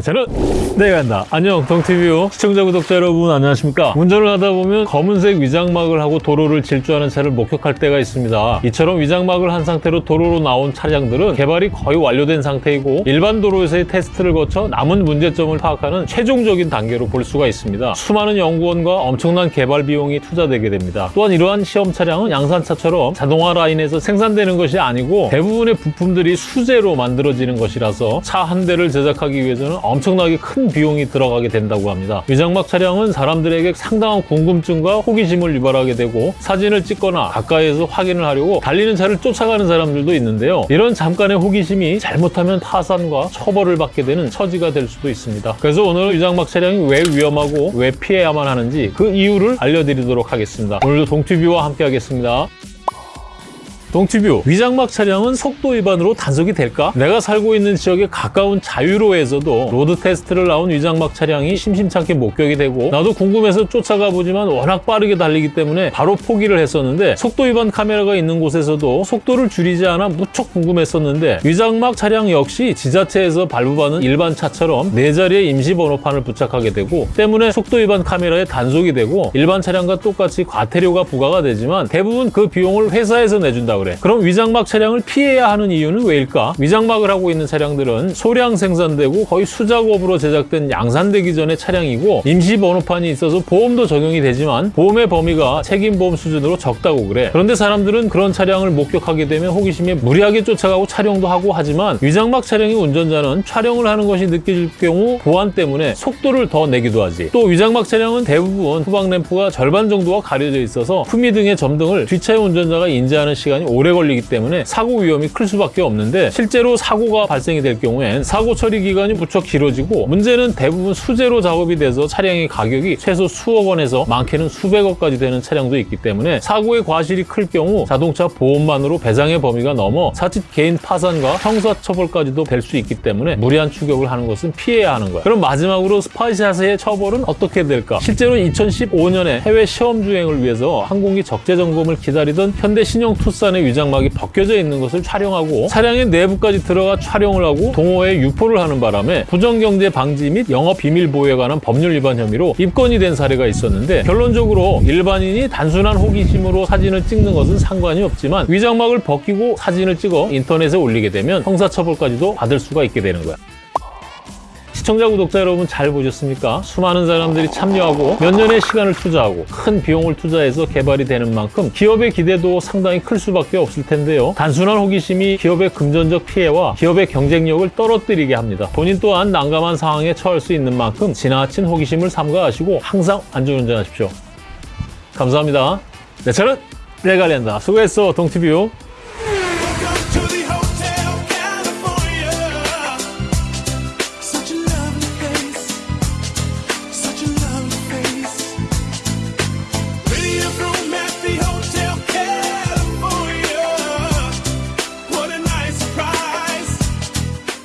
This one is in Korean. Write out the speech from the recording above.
저는 내가 한다. 안녕 동티뷰 시청자 구독자 여러분 안녕하십니까? 운전을 하다 보면 검은색 위장막을 하고 도로를 질주하는 차를 목격할 때가 있습니다. 이처럼 위장막을 한 상태로 도로로 나온 차량들은 개발이 거의 완료된 상태이고 일반 도로에서의 테스트를 거쳐 남은 문제점을 파악하는 최종적인 단계로 볼 수가 있습니다. 수많은 연구원과 엄청난 개발 비용이 투자되게 됩니다. 또한 이러한 시험 차량은 양산차처럼 자동화 라인에서 생산되는 것이 아니고 대부분의 부품들이 수제로 만들어지는 것이라서 차 한 대를 제작하기 위해서는 엄청나게 큰 비용이 들어가게 된다고 합니다. 위장막 차량은 사람들에게 상당한 궁금증과 호기심을 유발하게 되고 사진을 찍거나 가까이에서 확인을 하려고 달리는 차를 쫓아가는 사람들도 있는데요. 이런 잠깐의 호기심이 잘못하면 파산과 처벌을 받게 되는 처지가 될 수도 있습니다. 그래서 오늘 위장막 차량이 왜 위험하고 왜 피해야만 하는지 그 이유를 알려드리도록 하겠습니다. 오늘도 동튜뷰와 함께 하겠습니다. 동티뷰 위장막 차량은 속도 위반으로 단속이 될까? 내가 살고 있는 지역에 가까운 자유로에서도 road test를 나온 위장막 차량이 심심찮게 목격이 되고 나도 궁금해서 쫓아가 보지만 워낙 빠르게 달리기 때문에 바로 포기를 했었는데 속도 위반 카메라가 있는 곳에서도 속도를 줄이지 않아 무척 궁금했었는데 위장막 차량 역시 지자체에서 발부받는 일반 차처럼 네 자리의 임시 번호판을 부착하게 되고 때문에 속도 위반 카메라에 단속이 되고 일반 차량과 똑같이 과태료가 부과가 되지만 대부분 그 비용을 회사에서 내준다 그래. 그럼 위장막 차량을 피해야 하는 이유는 왜일까? 위장막을 하고 있는 차량들은 소량 생산되고 거의 수작업으로 제작된 양산되기 전의 차량이고 임시 번호판이 있어서 보험도 적용이 되지만 보험의 범위가 책임보험 수준으로 적다고 그래. 그런데 사람들은 그런 차량을 목격하게 되면 호기심에 무리하게 쫓아가고 촬영도 하고 하지만 위장막 차량의 운전자는 촬영을 하는 것이 느껴질 경우 보안 때문에 속도를 더 내기도 하지. 또 위장막 차량은 대부분 후방 램프가 절반 정도가 가려져 있어서 후미 등의 점등을 뒷차의 운전자가 인지하는 시간이 오래 걸리기 때문에 사고 위험이 클 수밖에 없는데 실제로 사고가 발생이 될 경우엔 사고 처리 기간이 무척 길어지고 문제는 대부분 수제로 작업이 돼서 차량의 가격이 최소 수억 원에서 많게는 수백억까지 되는 차량도 있기 때문에 사고의 과실이 클 경우 자동차 보험만으로 배상의 범위가 넘어 사측 개인 파산과 형사처벌까지도 될 수 있기 때문에 무리한 추격을 하는 것은 피해야 하는 거야. 그럼 마지막으로 spy shot의 처벌은 어떻게 될까? 실제로 2015년에 해외 시험 주행을 위해서 항공기 적재 점검을 기다리던 현대 신형 투싼의 위장막이 벗겨져 있는 것을 촬영하고 차량의 내부까지 들어가 촬영을 하고 동호회에 유포를 하는 바람에 부정경쟁 방지 및 영업 비밀 보호에 관한 법률 위반 혐의로 입건이 된 사례가 있었는데 결론적으로 일반인이 단순한 호기심으로 사진을 찍는 것은 상관이 없지만 위장막을 벗기고 사진을 찍어 인터넷에 올리게 되면 형사처벌까지도 받을 수가 있게 되는 거야. 시청자, 구독자 여러분 잘 보셨습니까? 수많은 사람들이 참여하고 몇 년의 시간을 투자하고 큰 비용을 투자해서 개발이 되는 만큼 기업의 기대도 상당히 클 수밖에 없을 텐데요. 단순한 호기심이 기업의 금전적 피해와 기업의 경쟁력을 떨어뜨리게 합니다. 본인 또한 난감한 상황에 처할 수 있는 만큼 지나친 호기심을 삼가하시고 항상 안전운전하십시오. 감사합니다. 내 차는 내가 낸다. 수고했어, 동티뷰.